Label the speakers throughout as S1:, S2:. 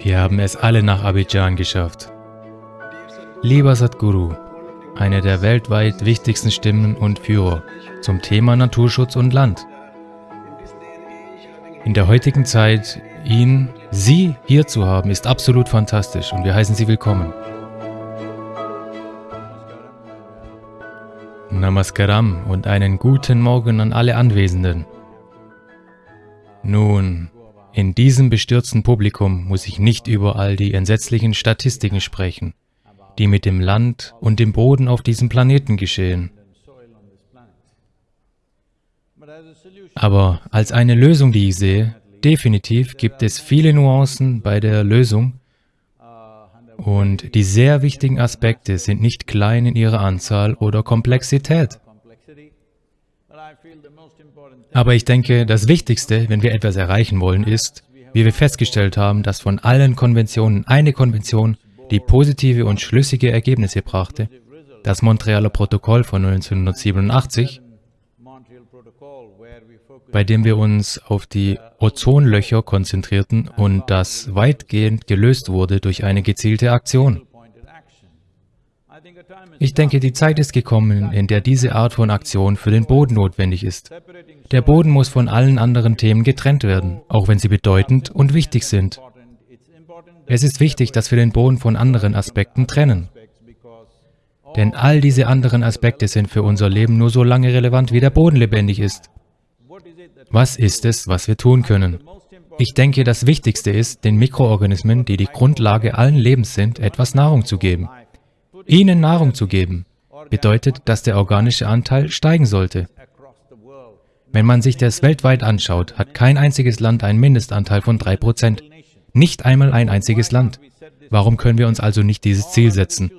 S1: Wir haben es alle nach Abidjan geschafft. Lieber Sadhguru, eine der weltweit wichtigsten Stimmen und Führer zum Thema Naturschutz und Land. In der heutigen Zeit, ihn, Sie hier zu haben, ist absolut fantastisch und wir heißen Sie willkommen. Namaskaram und einen guten Morgen an alle Anwesenden. Nun, in diesem bestürzten Publikum muss ich nicht über all die entsetzlichen Statistiken sprechen, die mit dem Land und dem Boden auf diesem Planeten geschehen. Aber als eine Lösung, die ich sehe, definitiv gibt es viele Nuancen bei der Lösung und die sehr wichtigen Aspekte sind nicht klein in ihrer Anzahl oder Komplexität. Aber ich denke, das Wichtigste, wenn wir etwas erreichen wollen, ist, wie wir festgestellt haben, dass von allen Konventionen eine Konvention, die positive und schlüssige Ergebnisse brachte, das Montrealer Protokoll von 1987, bei dem wir uns auf die Ozonlöcher konzentrierten und das weitgehend gelöst wurde durch eine gezielte Aktion. Ich denke, die Zeit ist gekommen, in der diese Art von Aktion für den Boden notwendig ist. Der Boden muss von allen anderen Themen getrennt werden, auch wenn sie bedeutend und wichtig sind. Es ist wichtig, dass wir den Boden von anderen Aspekten trennen. Denn all diese anderen Aspekte sind für unser Leben nur so lange relevant, wie der Boden lebendig ist. Was ist es, was wir tun können? Ich denke, das Wichtigste ist, den Mikroorganismen, die die Grundlage allen Lebens sind, etwas Nahrung zu geben. Ihnen Nahrung zu geben, bedeutet, dass der organische Anteil steigen sollte. Wenn man sich das weltweit anschaut, hat kein einziges Land einen Mindestanteil von 3%. Nicht einmal ein einziges Land. Warum können wir uns also nicht dieses Ziel setzen?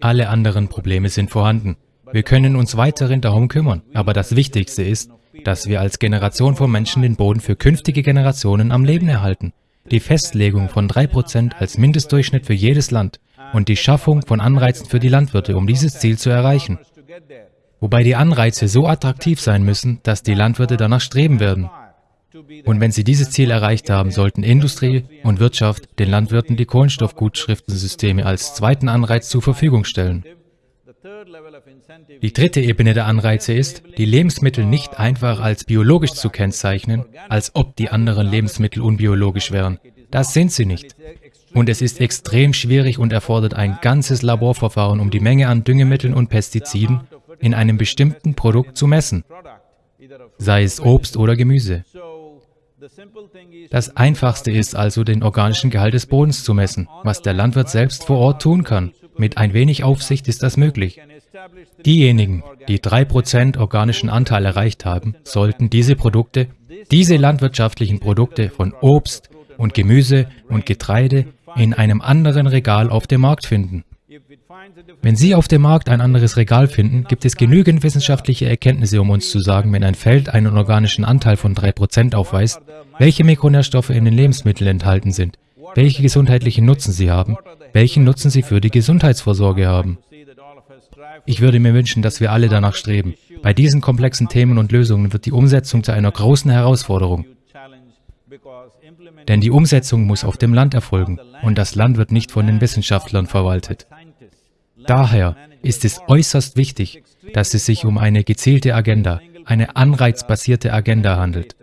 S1: Alle anderen Probleme sind vorhanden. Wir können uns weiterhin darum kümmern, aber das Wichtigste ist, dass wir als Generation von Menschen den Boden für künftige Generationen am Leben erhalten. Die Festlegung von 3% als Mindestdurchschnitt für jedes Land und die Schaffung von Anreizen für die Landwirte, um dieses Ziel zu erreichen. Wobei die Anreize so attraktiv sein müssen, dass die Landwirte danach streben werden. Und wenn sie dieses Ziel erreicht haben, sollten Industrie und Wirtschaft den Landwirten die Kohlenstoffgutschriftensysteme als zweiten Anreiz zur Verfügung stellen. Die dritte Ebene der Anreize ist, die Lebensmittel nicht einfach als biologisch zu kennzeichnen, als ob die anderen Lebensmittel unbiologisch wären. Das sind sie nicht. Und es ist extrem schwierig und erfordert ein ganzes Laborverfahren, um die Menge an Düngemitteln und Pestiziden in einem bestimmten Produkt zu messen, sei es Obst oder Gemüse. Das Einfachste ist also, den organischen Gehalt des Bodens zu messen, was der Landwirt selbst vor Ort tun kann. Mit ein wenig Aufsicht ist das möglich. Diejenigen, die 3% organischen Anteil erreicht haben, sollten diese Produkte, diese landwirtschaftlichen Produkte von Obst und Gemüse und Getreide in einem anderen Regal auf dem Markt finden. Wenn Sie auf dem Markt ein anderes Regal finden, gibt es genügend wissenschaftliche Erkenntnisse, um uns zu sagen, wenn ein Feld einen organischen Anteil von 3% aufweist, welche Mikronährstoffe in den Lebensmitteln enthalten sind, welche gesundheitlichen Nutzen sie haben, welchen Nutzen sie für die Gesundheitsvorsorge haben. Ich würde mir wünschen, dass wir alle danach streben. Bei diesen komplexen Themen und Lösungen wird die Umsetzung zu einer großen Herausforderung. Denn die Umsetzung muss auf dem Land erfolgen und das Land wird nicht von den Wissenschaftlern verwaltet. Daher ist es äußerst wichtig, dass es sich um eine gezielte Agenda, eine anreizbasierte Agenda handelt.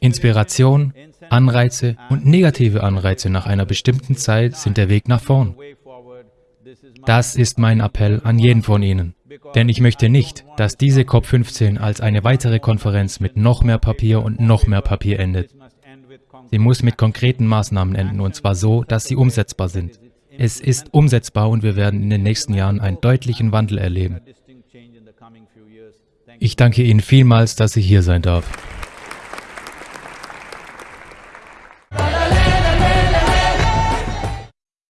S1: Inspiration, Anreize und negative Anreize nach einer bestimmten Zeit sind der Weg nach vorn. Das ist mein Appell an jeden von Ihnen. Denn ich möchte nicht, dass diese COP15 als eine weitere Konferenz mit noch mehr Papier und noch mehr Papier endet. Sie muss mit konkreten Maßnahmen enden, und zwar so, dass sie umsetzbar sind. Es ist umsetzbar und wir werden in den nächsten Jahren einen deutlichen Wandel erleben. Ich danke Ihnen vielmals, dass ich hier sein darf.